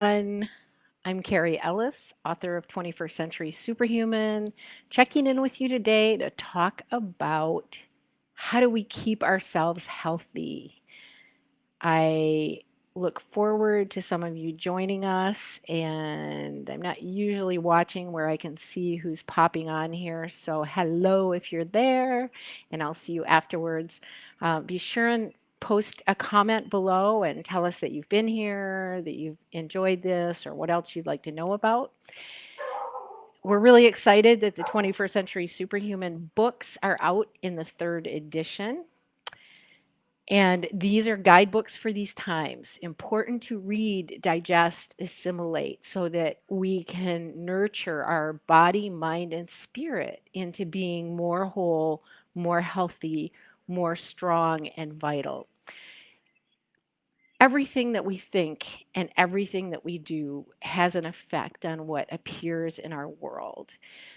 I'm Carrie Ellis, author of 21st Century Superhuman, checking in with you today to talk about how do we keep ourselves healthy. I look forward to some of you joining us, and I'm not usually watching where I can see who's popping on here. So, hello if you're there, and I'll see you afterwards. Uh, be sure and post a comment below and tell us that you've been here, that you've enjoyed this, or what else you'd like to know about. We're really excited that the 21st Century Superhuman books are out in the third edition. And these are guidebooks for these times. Important to read, digest, assimilate so that we can nurture our body, mind, and spirit into being more whole, more healthy, more strong, and vital everything that we think and everything that we do has an effect on what appears in our world.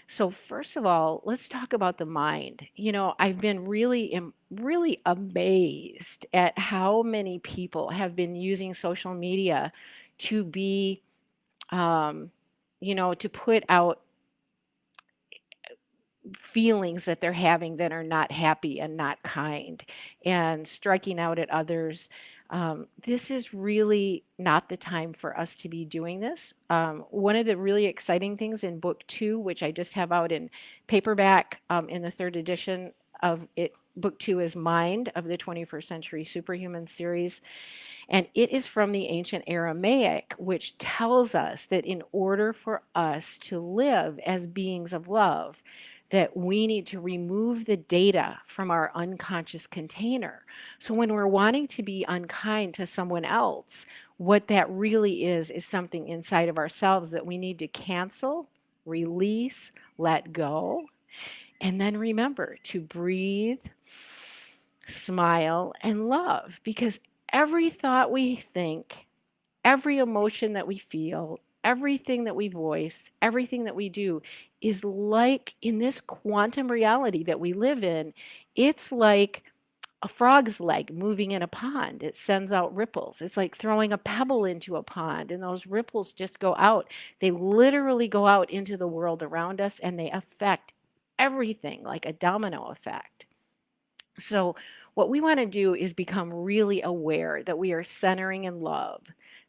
So first of all, let's talk about the mind. You know, I've been really really amazed at how many people have been using social media to be um, you know, to put out feelings that they're having that are not happy and not kind and striking out at others. Um, this is really not the time for us to be doing this. Um, one of the really exciting things in book two, which I just have out in paperback um, in the third edition of it, book two is Mind of the 21st Century Superhuman series. And it is from the ancient Aramaic, which tells us that in order for us to live as beings of love, that we need to remove the data from our unconscious container. So when we're wanting to be unkind to someone else, what that really is, is something inside of ourselves that we need to cancel, release, let go. And then remember to breathe, smile, and love because every thought we think, every emotion that we feel, everything that we voice, everything that we do is like in this quantum reality that we live in, it's like a frog's leg moving in a pond. It sends out ripples. It's like throwing a pebble into a pond, and those ripples just go out. They literally go out into the world around us and they affect everything like a domino effect. So, what we want to do is become really aware that we are centering in love,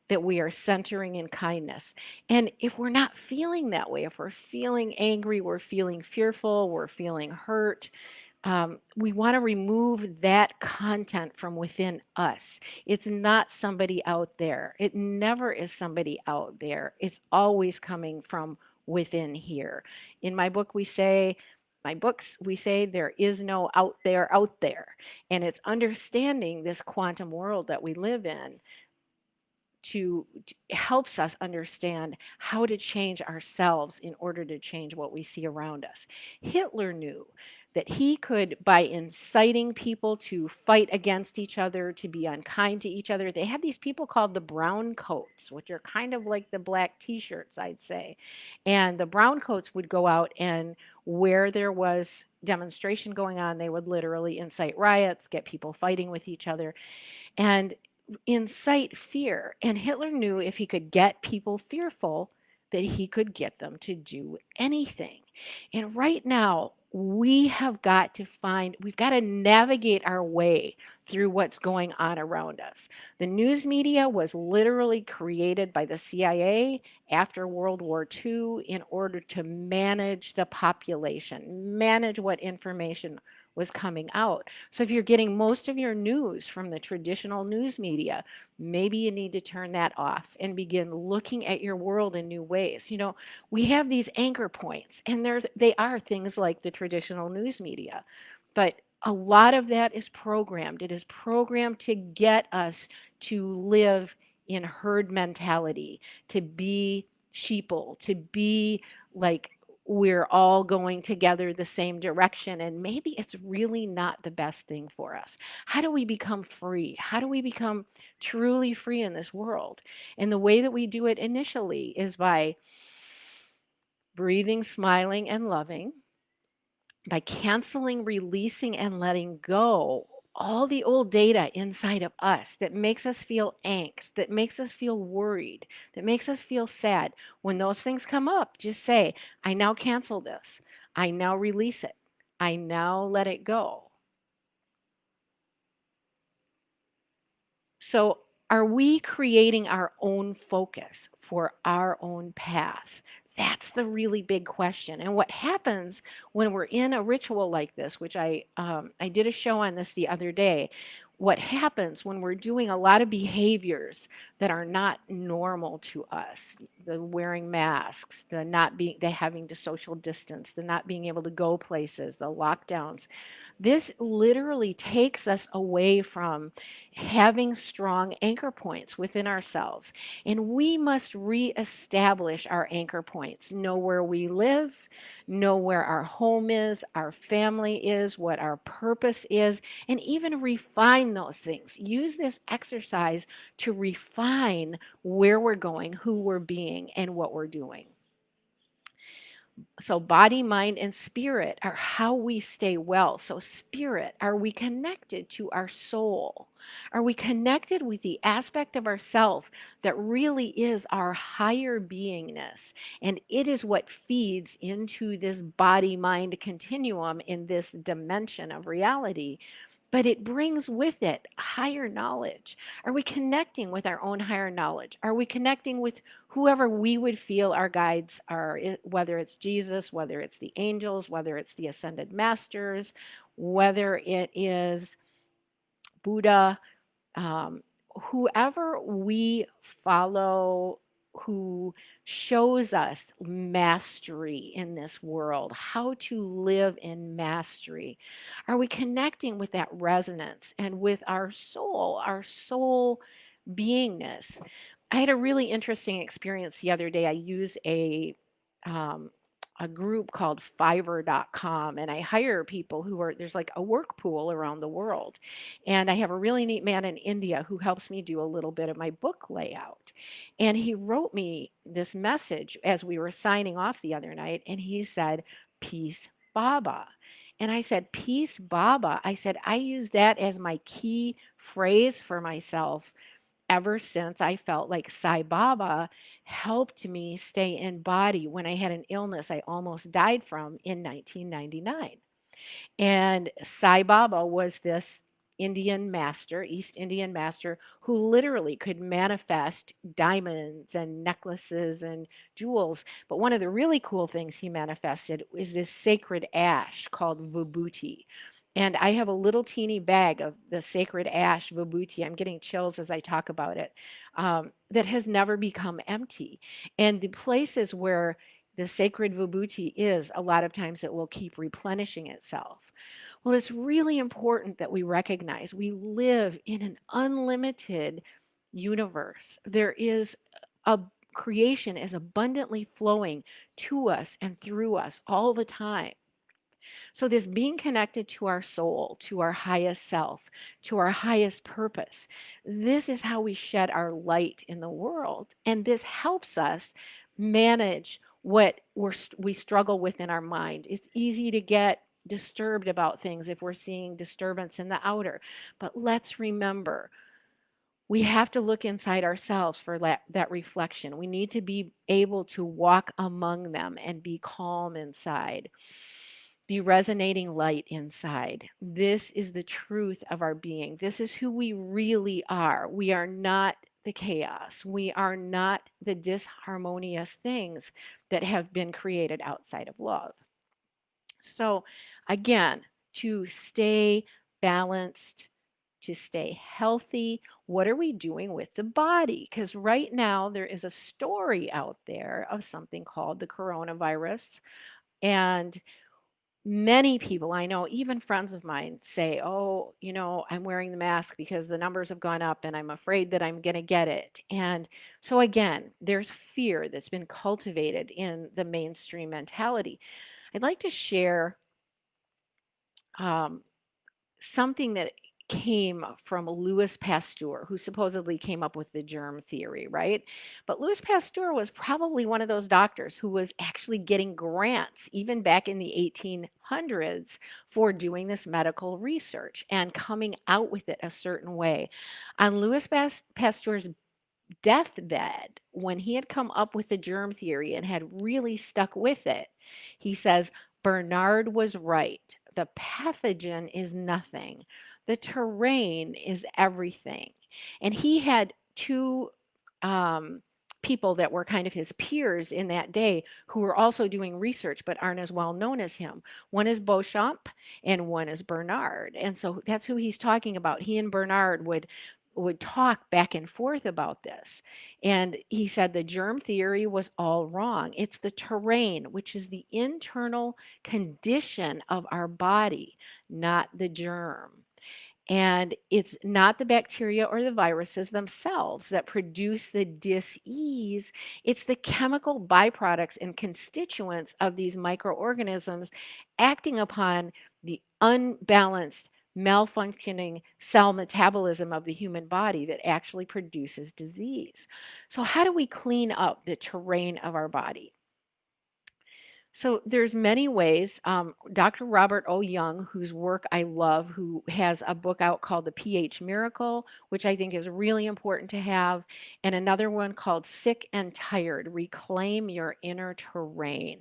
that we are centering in kindness. And if we're not feeling that way, if we're feeling angry, we're feeling fearful, we're feeling hurt, um, we want to remove that content from within us. It's not somebody out there. It never is somebody out there. It's always coming from within here. In my book, we say, my books, we say there is no out there out there. And it's understanding this quantum world that we live in to, to, helps us understand how to change ourselves in order to change what we see around us. Hitler knew that he could, by inciting people to fight against each other, to be unkind to each other, they had these people called the brown coats, which are kind of like the black t shirts, I'd say. And the brown coats would go out and where there was demonstration going on, they would literally incite riots, get people fighting with each other. And incite fear. And Hitler knew if he could get people fearful, that he could get them to do anything. And right now, we have got to find, we've got to navigate our way through what's going on around us. The news media was literally created by the CIA after World War II in order to manage the population, manage what information was coming out. So if you're getting most of your news from the traditional news media, maybe you need to turn that off and begin looking at your world in new ways. You know, we have these anchor points and there's they are things like the traditional news media. But a lot of that is programmed. It is programmed to get us to live in herd mentality, to be sheeple, to be like we're all going together the same direction and maybe it's really not the best thing for us. How do we become free? How do we become truly free in this world? And the way that we do it initially is by breathing, smiling, and loving, by canceling, releasing, and letting go all the old data inside of us that makes us feel angst, that makes us feel worried, that makes us feel sad. When those things come up, just say, I now cancel this. I now release it. I now let it go. So, are we creating our own focus for our own path? That's the really big question. And what happens when we're in a ritual like this, which I um, I did a show on this the other day. What happens when we're doing a lot of behaviors that are not normal to us, the wearing masks, the not being, the having to social distance, the not being able to go places, the lockdowns, this literally takes us away from having strong anchor points within ourselves. And we must reestablish our anchor points, know where we live, know where our home is, our family is, what our purpose is, and even refine those things. Use this exercise to refine where we're going, who we're being, and what we're doing. So, body, mind, and spirit are how we stay well. So, spirit, are we connected to our soul? Are we connected with the aspect of ourself that really is our higher beingness? And it is what feeds into this body mind continuum in this dimension of reality but it brings with it higher knowledge. Are we connecting with our own higher knowledge? Are we connecting with whoever we would feel our guides are, whether it's Jesus, whether it's the angels, whether it's the ascended masters, whether it is Buddha, um, whoever we follow who shows us mastery in this world, how to live in mastery. Are we connecting with that resonance and with our soul, our soul beingness? I had a really interesting experience the other day. I use a um, a group called fiverr.com and I hire people who are there's like a work pool around the world. And I have a really neat man in India who helps me do a little bit of my book layout. And he wrote me this message as we were signing off the other night and he said, "Peace, Baba." And I said, Peace, Baba. I said, I use that as my key phrase for myself ever since I felt like Sai Baba helped me stay in body when I had an illness I almost died from in 1999. And Sai Baba was this Indian master, East Indian master, who literally could manifest diamonds and necklaces and jewels. But one of the really cool things he manifested is this sacred ash called vibhuti, and I have a little teeny bag of the sacred ash vibhuti. I'm getting chills as I talk about it. Um, that has never become empty. And the places where the sacred vibhuti is, a lot of times it will keep replenishing itself. Well, it's really important that we recognize we live in an unlimited universe. There is a creation is abundantly flowing to us and through us all the time. So, this being connected to our soul, to our highest self, to our highest purpose, this is how we shed our light in the world. And this helps us manage what we struggle with in our mind. It's easy to get disturbed about things if we're seeing disturbance in the outer. But let's remember we have to look inside ourselves for that, that reflection. We need to be able to walk among them and be calm inside be resonating light inside. This is the truth of our being. This is who we really are. We are not the chaos. We are not the disharmonious things that have been created outside of love. So, again, to stay balanced, to stay healthy, what are we doing with the body? Because right now there is a story out there of something called the coronavirus. And many people I know, even friends of mine, say, Oh, you know, I'm wearing the mask because the numbers have gone up and I'm afraid that I'm going to get it. And so, again, there's fear that's been cultivated in the mainstream mentality. I'd like to share um, something that came from Louis Pasteur, who supposedly came up with the germ theory, right? But Louis Pasteur was probably one of those doctors who was actually getting grants, even back in the 1800s, for doing this medical research and coming out with it a certain way. On Louis Pasteur's deathbed, when he had come up with the germ theory and had really stuck with it, he says, Bernard was right. The pathogen is nothing. The terrain is everything. And he had two um, people that were kind of his peers in that day who were also doing research but aren't as well known as him. One is Béchamp and one is Bernard. And so that's who he's talking about. He and Bernard would would talk back and forth about this. And he said the germ theory was all wrong. It's the terrain, which is the internal condition of our body, not the germ. And it's not the bacteria or the viruses themselves that produce the dis-ease. It's the chemical byproducts and constituents of these microorganisms acting upon the unbalanced malfunctioning cell metabolism of the human body that actually produces disease. So how do we clean up the terrain of our body? So there's many ways. Um, Dr. Robert O. Young, whose work I love, who has a book out called The pH Miracle, which I think is really important to have, and another one called Sick and Tired, Reclaim Your Inner Terrain.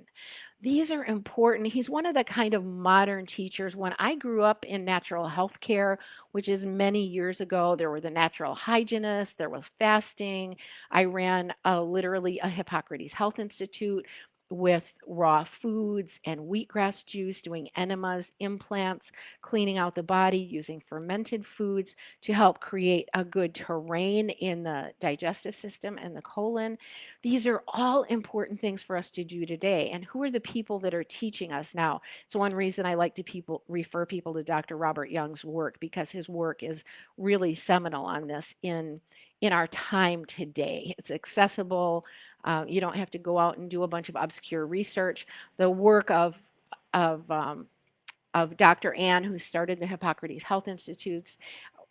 These are important. He's one of the kind of modern teachers. When I grew up in natural health care, which is many years ago, there were the natural hygienists, there was fasting. I ran a, literally a Hippocrates Health Institute with raw foods and wheatgrass juice, doing enemas, implants, cleaning out the body, using fermented foods to help create a good terrain in the digestive system and the colon. These are all important things for us to do today. And who are the people that are teaching us now? It's one reason I like to people refer people to Dr. Robert Young's work because his work is really seminal on this in in our time today. It's accessible. Uh, you don't have to go out and do a bunch of obscure research. The work of, of, um, of Dr. Ann, who started the Hippocrates Health Institutes,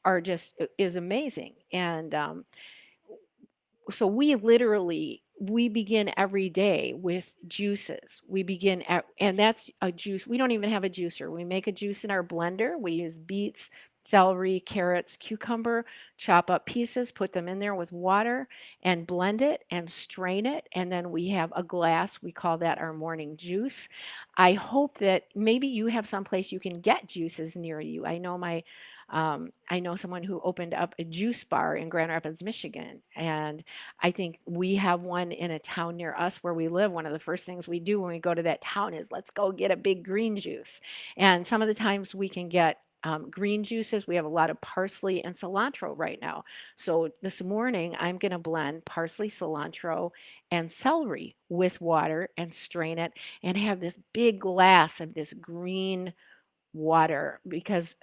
are just is amazing. And um, so we literally we begin every day with juices. We begin at, and that's a juice. We don't even have a juicer. We make a juice in our blender. We use beets, celery, carrots, cucumber, chop up pieces, put them in there with water and blend it and strain it. And then we have a glass. We call that our morning juice. I hope that maybe you have someplace you can get juices near you. I know my um, I know someone who opened up a juice bar in Grand Rapids, Michigan. And I think we have one in a town near us where we live. One of the first things we do when we go to that town is let's go get a big green juice. And some of the times we can get um, green juices. We have a lot of parsley and cilantro right now. So this morning I'm going to blend parsley, cilantro, and celery with water and strain it and have this big glass of this green water because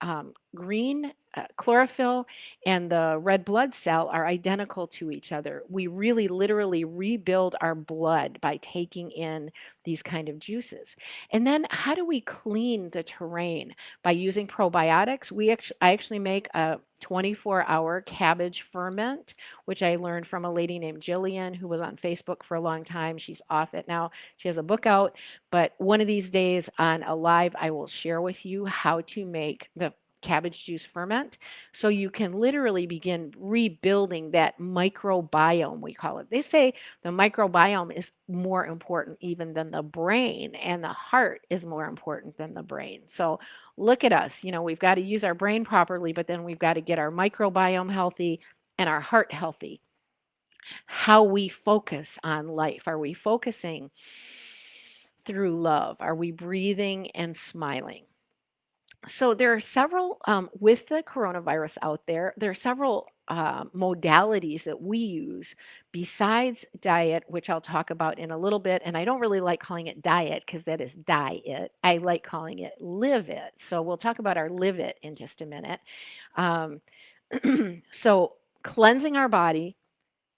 um, green uh, chlorophyll and the red blood cell are identical to each other. We really literally rebuild our blood by taking in these kind of juices. And then how do we clean the terrain? By using probiotics. We actually, I actually make a 24 hour cabbage ferment, which I learned from a lady named Jillian who was on Facebook for a long time. She's off it now. She has a book out, but one of these days on a live, I will share with you how to make the cabbage juice ferment. So you can literally begin rebuilding that microbiome, we call it. They say the microbiome is more important even than the brain, and the heart is more important than the brain. So look at us. You know, we've got to use our brain properly, but then we've got to get our microbiome healthy and our heart healthy. How we focus on life. Are we focusing through love? Are we breathing and smiling? So there are several um, with the coronavirus out there there are several uh, modalities that we use besides diet which i'll talk about in a little bit and i don't really like calling it diet because that is diet. I like calling it live it. So we'll talk about our live it in just a minute. Um, so cleansing our body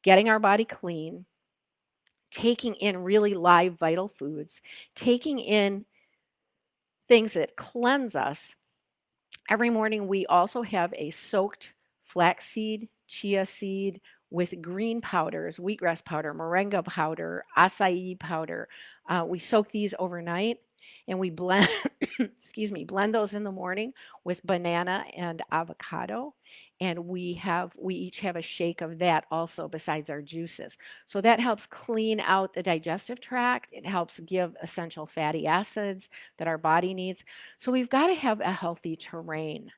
getting our body clean taking in really live vital foods taking in things that cleanse us Every morning we also have a soaked flaxseed, chia seed with green powders, wheatgrass powder, moringa powder, acai powder. Uh, we soak these overnight and we blend, excuse me, blend those in the morning with banana and avocado. And we have, we each have a shake of that also besides our juices. So that helps clean out the digestive tract. It helps give essential fatty acids that our body needs. So we've got to have a healthy terrain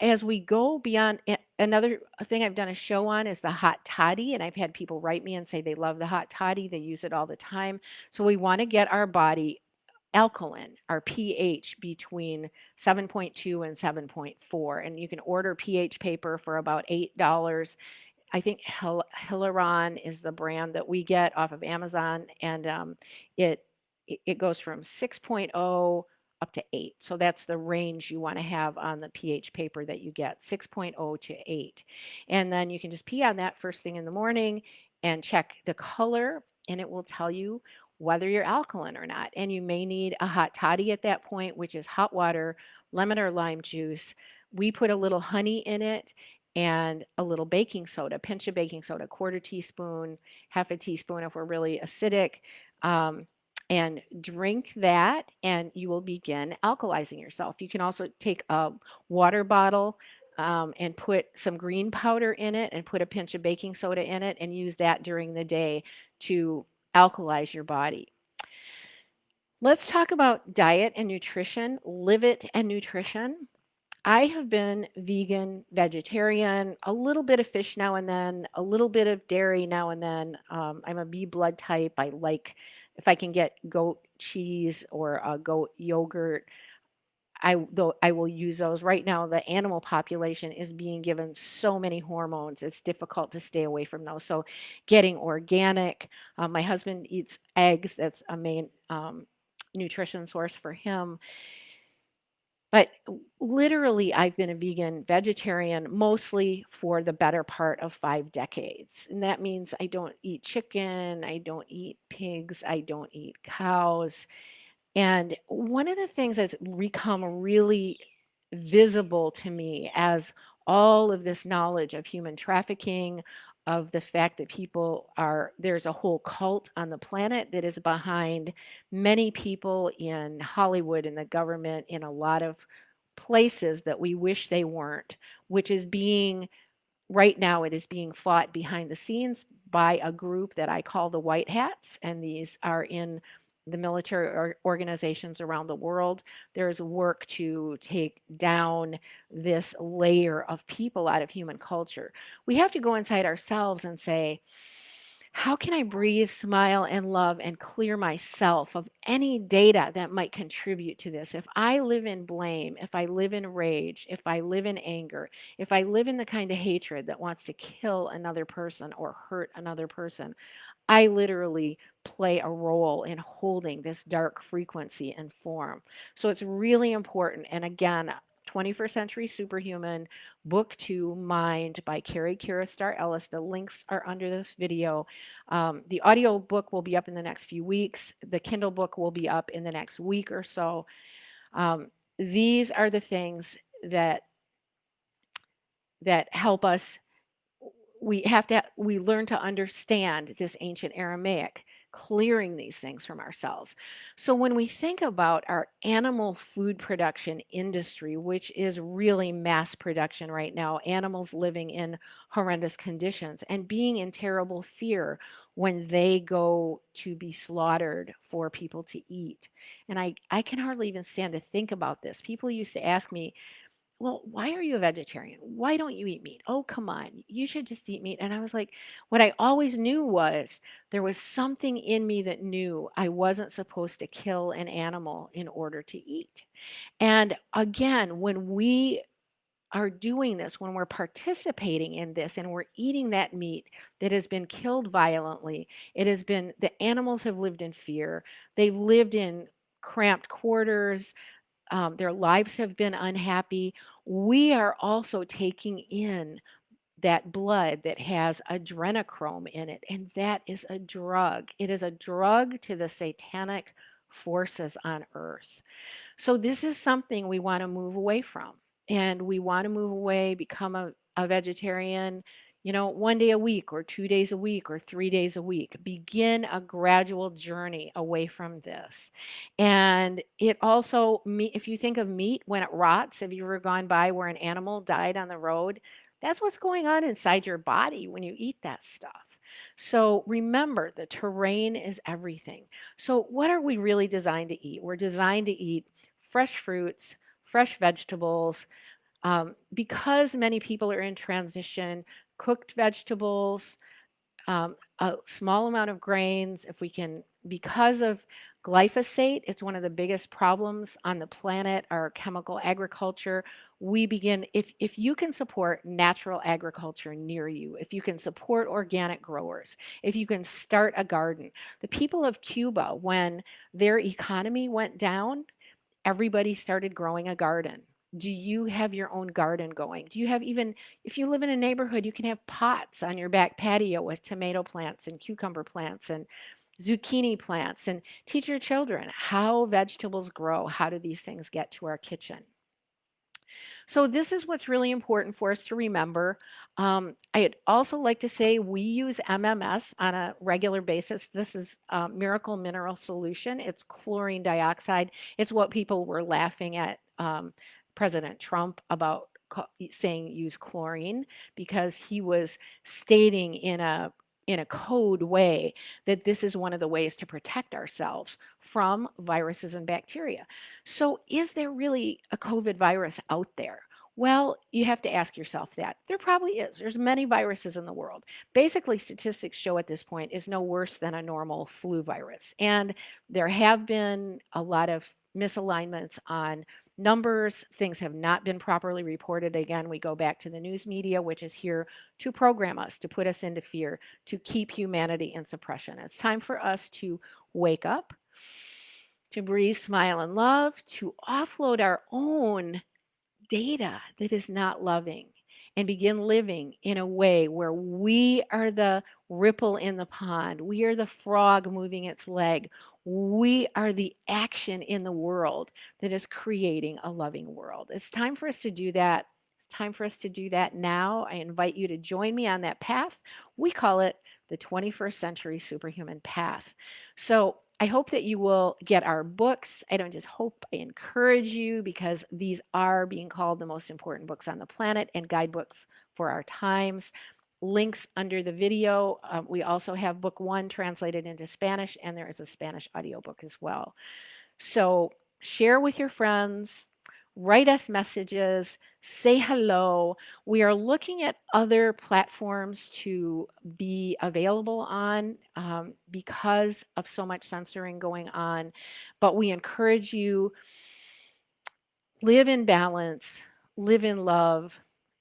as we go beyond another thing I've done a show on is the hot toddy and I've had people write me and say they love the hot toddy they use it all the time so we want to get our body alkaline, our pH between 7.2 and 7.4. And you can order pH paper for about $8. I think Hil- Hilaron is the brand that we get off of Amazon, and um, it it goes from 6.0 up to 8. So that's the range you want to have on the pH paper that you get, 6.0 to 8. And then you can just pee on that first thing in the morning and check the color, and it will tell you whether you're alkaline or not. And you may need a hot toddy at that point, which is hot water, lemon or lime juice. We put a little honey in it and a little baking soda, pinch of baking soda, quarter teaspoon, half a teaspoon if we're really acidic. Um, and drink that, and you will begin alkalizing yourself. You can also take a water bottle um, and put some green powder in it and put a pinch of baking soda in it and use that during the day to alkalize your body. Let's talk about diet and nutrition, live it and nutrition. I have been vegan, vegetarian, a little bit of fish now and then, a little bit of dairy now and then. Um, I'm a B blood type. I like if I can get goat cheese or a goat yogurt. I though I will use those. Right now, the animal population is being given so many hormones. It's difficult to stay away from those. So, getting organic. Um, my husband eats eggs. That's a main um, nutrition source for him. But literally, I've been a vegan vegetarian mostly for the better part of five decades. And that means I don't eat chicken, I don't eat pigs, I don't eat cows. And one of the things that's become really visible to me as all of this knowledge of human trafficking, of the fact that people are, there's a whole cult on the planet that is behind many people in Hollywood, in the government, in a lot of places that we wish they weren't, which is being right now it is being fought behind the scenes by a group that I call the White Hats, and these are in the military organizations around the world. There's work to take down this layer of people out of human culture. We have to go inside ourselves and say, how can I breathe, smile, and love and clear myself of any data that might contribute to this? If I live in blame, if I live in rage, if I live in anger, if I live in the kind of hatred that wants to kill another person or hurt another person, I literally play a role in holding this dark frequency and form. So it's really important. And again, 21st Century Superhuman, Book 2, Mind by Carrie Kiristar Ellis. The links are under this video. Um, the audio book will be up in the next few weeks. The Kindle book will be up in the next week or so. Um, these are the things that that help us we have to we learn to understand this ancient aramaic clearing these things from ourselves. So when we think about our animal food production industry which is really mass production right now animals living in horrendous conditions and being in terrible fear when they go to be slaughtered for people to eat. And i i can hardly even stand to think about this. People used to ask me well, why are you a vegetarian? Why don't you eat meat? Oh, come on. You should just eat meat. And I was like, what I always knew was there was something in me that knew I wasn't supposed to kill an animal in order to eat. And again, when we are doing this, when we're participating in this and we're eating that meat that has been killed violently, it has been, the animals have lived in fear. They've lived in cramped quarters um, their lives have been unhappy, we are also taking in that blood that has adrenochrome in it, and that is a drug. It is a drug to the satanic forces on earth. So, this is something we want to move away from. and we want to move away, become a, a vegetarian, you know, one day a week or two days a week or three days a week. Begin a gradual journey away from this. And it also, if you think of meat when it rots, have you ever gone by where an animal died on the road? That's what's going on inside your body when you eat that stuff. So remember, the terrain is everything. So, what are we really designed to eat? We're designed to eat fresh fruits, fresh vegetables. Um, because many people are in transition, cooked vegetables, um, a small amount of grains, if we can, because of glyphosate, it's one of the biggest problems on the planet, our chemical agriculture. We begin, if, if you can support natural agriculture near you, if you can support organic growers, if you can start a garden. The people of Cuba, when their economy went down, everybody started growing a garden. Do you have your own garden going? Do you have even, if you live in a neighborhood, you can have pots on your back patio with tomato plants and cucumber plants and zucchini plants and teach your children how vegetables grow. How do these things get to our kitchen? So this is what's really important for us to remember. Um, I'd also like to say we use MMS on a regular basis. This is um, Miracle Mineral Solution. It's chlorine dioxide. It's what people were laughing at um, President Trump about saying use chlorine because he was stating in a in a code way that this is one of the ways to protect ourselves from viruses and bacteria. So, is there really a COVID virus out there? Well, you have to ask yourself that. There probably is. There's many viruses in the world. Basically, statistics show at this point is no worse than a normal flu virus. And there have been a lot of misalignments on numbers. Things have not been properly reported. Again, we go back to the news media, which is here to program us, to put us into fear, to keep humanity in suppression. It's time for us to wake up, to breathe, smile, and love, to offload our own data that is not loving and begin living in a way where we are the ripple in the pond. We are the frog moving its leg. We are the action in the world that is creating a loving world. It's time for us to do that. It's time for us to do that now. I invite you to join me on that path. We call it the 21st Century Superhuman Path. So I hope that you will get our books. I don't just hope, I encourage you because these are being called the most important books on the planet and guidebooks for our times. Links under the video. Um, we also have book one translated into Spanish, and there is a Spanish audiobook as well. So share with your friends, write us messages, say hello. We are looking at other platforms to be available on um, because of so much censoring going on. But we encourage you live in balance, live in love,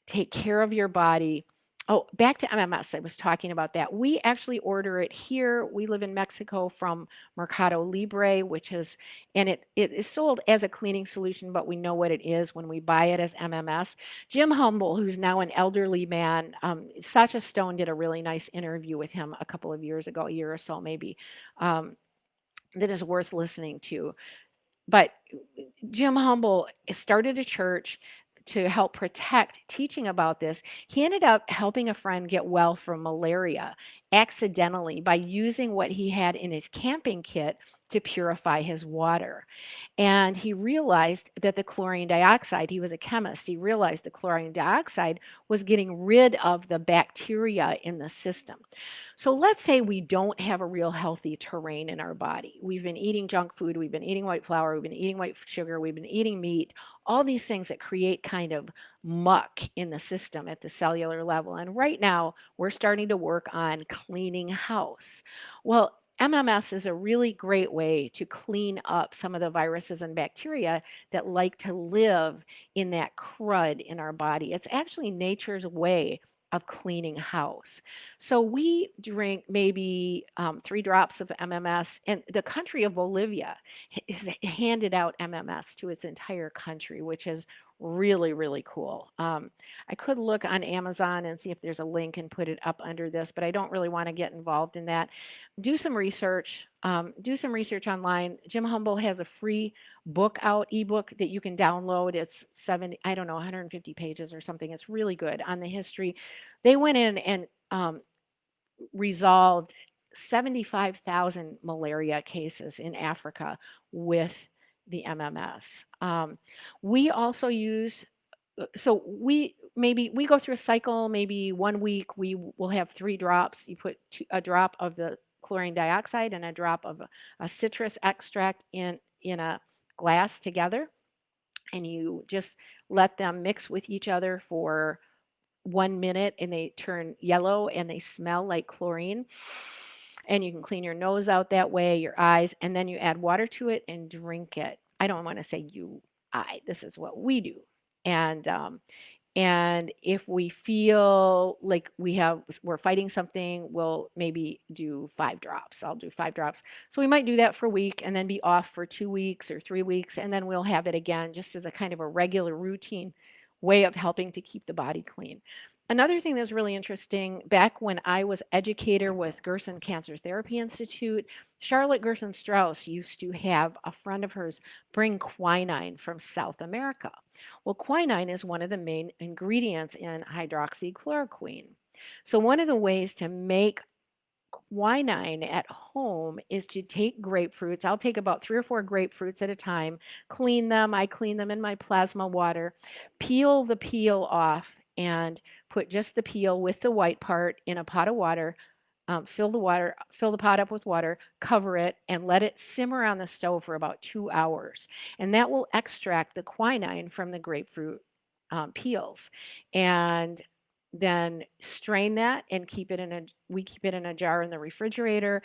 take care of your body, Oh, back to MMS. I was talking about that. We actually order it here. We live in Mexico from Mercado Libre, which is, and it, it is sold as a cleaning solution, but we know what it is when we buy it as MMS. Jim Humble, who's now an elderly man, um, Sacha Stone did a really nice interview with him a couple of years ago, a year or so maybe, um, that is worth listening to. But Jim Humble started a church to help protect teaching about this, he ended up helping a friend get well from malaria accidentally by using what he had in his camping kit to purify his water. And he realized that the chlorine dioxide, he was a chemist, he realized the chlorine dioxide was getting rid of the bacteria in the system. So let's say we don't have a real healthy terrain in our body. We've been eating junk food, we've been eating white flour, we've been eating white sugar, we've been eating meat, all these things that create kind of muck in the system at the cellular level. And right now, we're starting to work on cleaning house. Well, MMS is a really great way to clean up some of the viruses and bacteria that like to live in that crud in our body. It's actually nature's way of cleaning house. So we drink maybe um, three drops of MMS, and the country of Bolivia has handed out MMS to its entire country, which is really, really cool. Um, I could look on Amazon and see if there's a link and put it up under this, but I don't really want to get involved in that. Do some research. Um, do some research online. Jim Humble has a free book out, ebook that you can download. It's 70, I don't know, 150 pages or something. It's really good on the history. They went in and um, resolved 75,000 malaria cases in Africa with the MMS. Um, we also use, uh, so we maybe we go through a cycle, maybe one week we will have three drops. You put two, a drop of the chlorine dioxide and a drop of a, a citrus extract in, in a glass together. And you just let them mix with each other for one minute and they turn yellow and they smell like chlorine. And you can clean your nose out that way, your eyes, and then you add water to it and drink it. I don't want to say you, I, this is what we do. And um, and if we feel like we have we're fighting something, we'll maybe do five drops. I'll do five drops. So we might do that for a week and then be off for two weeks or three weeks, and then we'll have it again just as a kind of a regular routine way of helping to keep the body clean. Another thing that's really interesting, back when I was educator with Gerson Cancer Therapy Institute, Charlotte Gerson Straus used to have a friend of hers bring quinine from South America. Well, quinine is one of the main ingredients in hydroxychloroquine. So one of the ways to make quinine at home is to take grapefruits. I'll take about three or four grapefruits at a time, clean them. I clean them in my plasma water, peel the peel off, and put just the peel with the white part in a pot of water. Um, fill the water, fill the pot up with water, cover it, and let it simmer on the stove for about two hours. And that will extract the quinine from the grapefruit um, peels. And then strain that and keep it in a we keep it in a jar in the refrigerator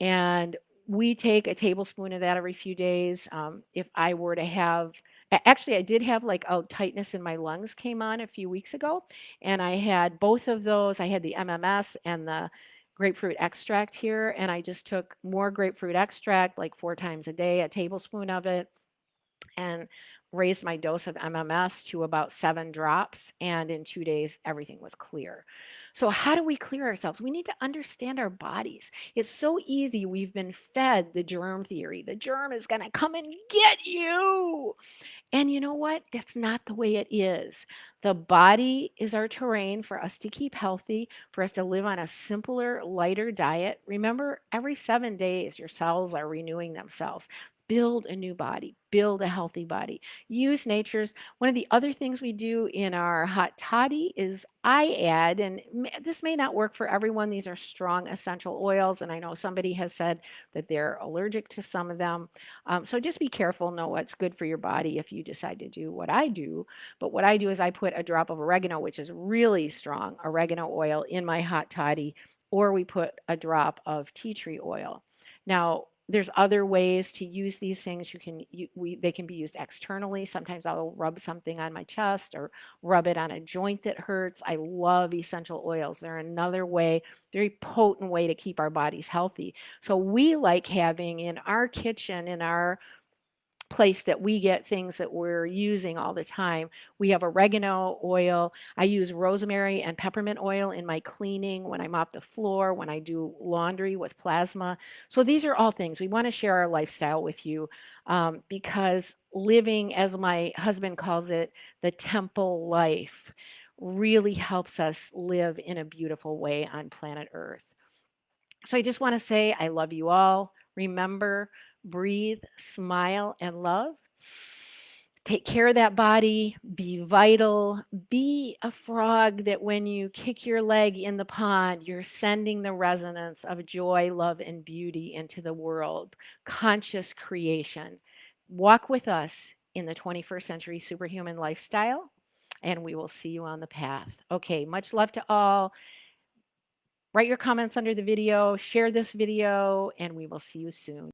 and we take a tablespoon of that every few days um, if i were to have actually i did have like a tightness in my lungs came on a few weeks ago and i had both of those. I had the mms and the grapefruit extract here and i just took more grapefruit extract like four times a day a tablespoon of it and raised my dose of MMS to about seven drops, and in two days, everything was clear. So, how do we clear ourselves? We need to understand our bodies. It's so easy. We've been fed the germ theory. The germ is going to come and get you. And you know what? That's not the way it is. The body is our terrain for us to keep healthy, for us to live on a simpler, lighter diet. Remember, every seven days, your cells are renewing themselves build a new body, build a healthy body. Use nature's. One of the other things we do in our hot toddy is I add, and this may not work for everyone, these are strong essential oils, and I know somebody has said that they're allergic to some of them. Um, so just be careful, know what's good for your body if you decide to do what I do. But what I do is I put a drop of oregano, which is really strong oregano oil, in my hot toddy, or we put a drop of tea tree oil. Now, there's other ways to use these things. You can you, we they can be used externally. Sometimes I'll rub something on my chest or rub it on a joint that hurts. I love essential oils. They're another way, very potent way to keep our bodies healthy. So we like having in our kitchen in our place that we get things that we're using all the time. We have oregano oil. I use rosemary and peppermint oil in my cleaning, when I mop the floor, when I do laundry with plasma. So these are all things. We want to share our lifestyle with you um, because living, as my husband calls it, the temple life really helps us live in a beautiful way on planet Earth. So I just want to say I love you all. Remember, breathe, smile, and love. Take care of that body, be vital, be a frog that when you kick your leg in the pond, you're sending the resonance of joy, love, and beauty into the world. Conscious creation. Walk with us in the 21st century superhuman lifestyle, and we will see you on the path. Okay, much love to all. Write your comments under the video, share this video, and we will see you soon.